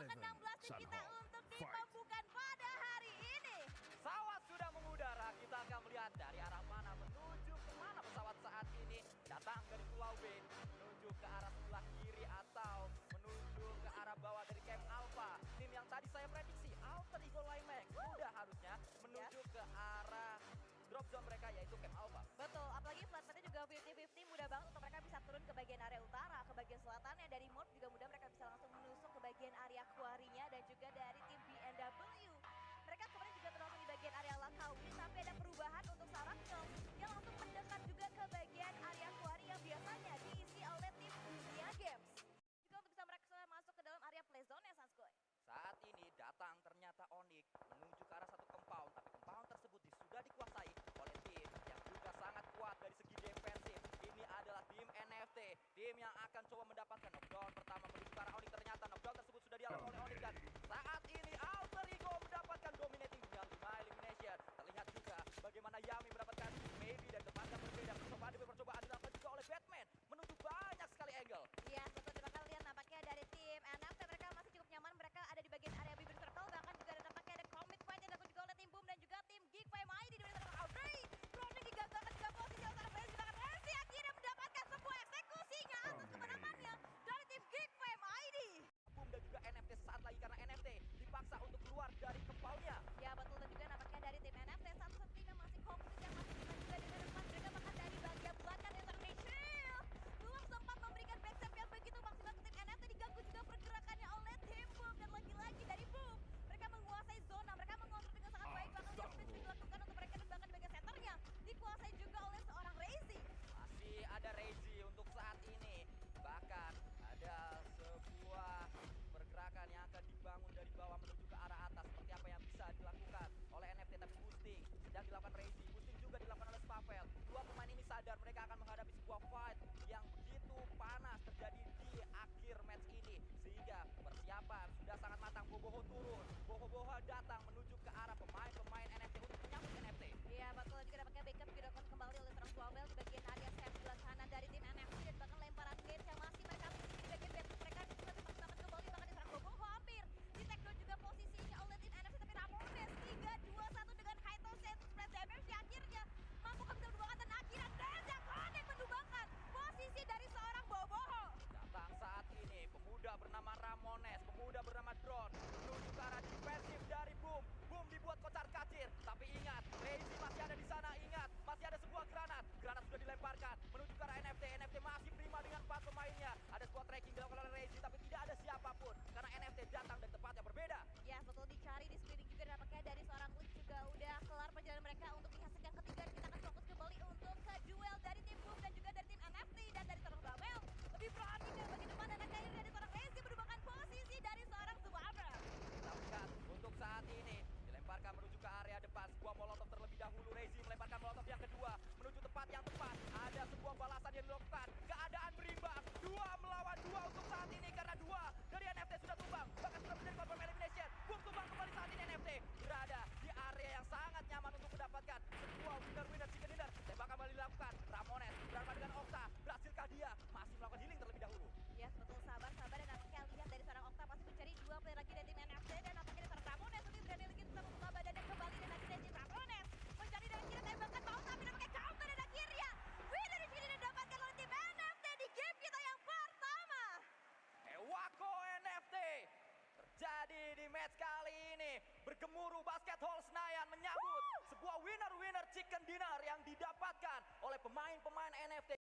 ke-16 tim kita untuk di pada hari ini. Pesawat sudah mengudara, kita akan melihat dari arah mana menuju ke mana pesawat saat ini. Datang dari Pulau B, menuju ke arah sebelah kiri atau menuju ke arah bawah dari Camp Alpha. Tim yang tadi saya prediksi, Alter Eagle Limex, sudah harusnya menuju ya. ke arah drop zone mereka yaitu Camp Alpha. yang akan coba mendapatkan knockdown pertama dipaksa untuk keluar dari kepalnya. Ya betul dan juga nampaknya dari tim NFT satu setinggi masih fokus masih yang dilakukan Reisi. Pushing juga dilakukan oleh Spavel. Dua pemain ini sadar mereka akan menghadapi sebuah fight yang begitu panas terjadi di akhir match ini. Sehingga persiapan sudah sangat matang. Boboho turun. Boboho juga udah kelar perjalanan mereka untuk di yang ketiga kita akan fokus kembali untuk ke duel dari tim Boom dan juga dari tim NFT dan dari Terbabel lebih pro Basket Hall Senayan menyambut sebuah winner-winner chicken dinner yang didapatkan oleh pemain-pemain NFT.